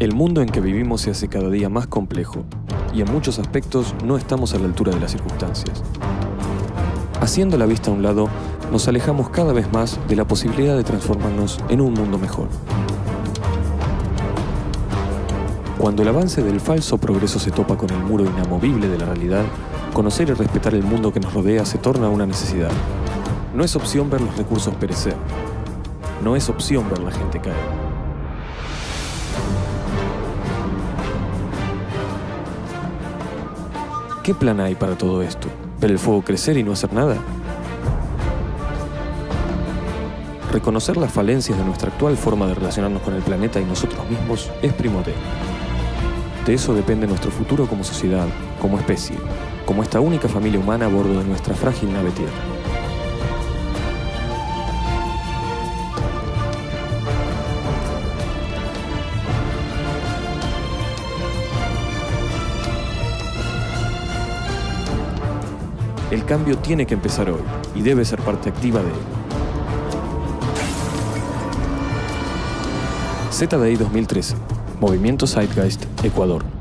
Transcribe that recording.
El mundo en que vivimos se hace cada día más complejo y en muchos aspectos no estamos a la altura de las circunstancias. Haciendo la vista a un lado, nos alejamos cada vez más de la posibilidad de transformarnos en un mundo mejor. Cuando el avance del falso progreso se topa con el muro inamovible de la realidad, conocer y respetar el mundo que nos rodea se torna una necesidad. No es opción ver los recursos perecer. No es opción ver la gente caer. ¿Qué plan hay para todo esto? ¿Ver el fuego crecer y no hacer nada? Reconocer las falencias de nuestra actual forma de relacionarnos con el planeta y nosotros mismos es primordial. De eso depende nuestro futuro como sociedad, como especie, como esta única familia humana a bordo de nuestra frágil nave Tierra. El cambio tiene que empezar hoy y debe ser parte activa de él. ZDI 2013, Movimiento Zeitgeist, Ecuador.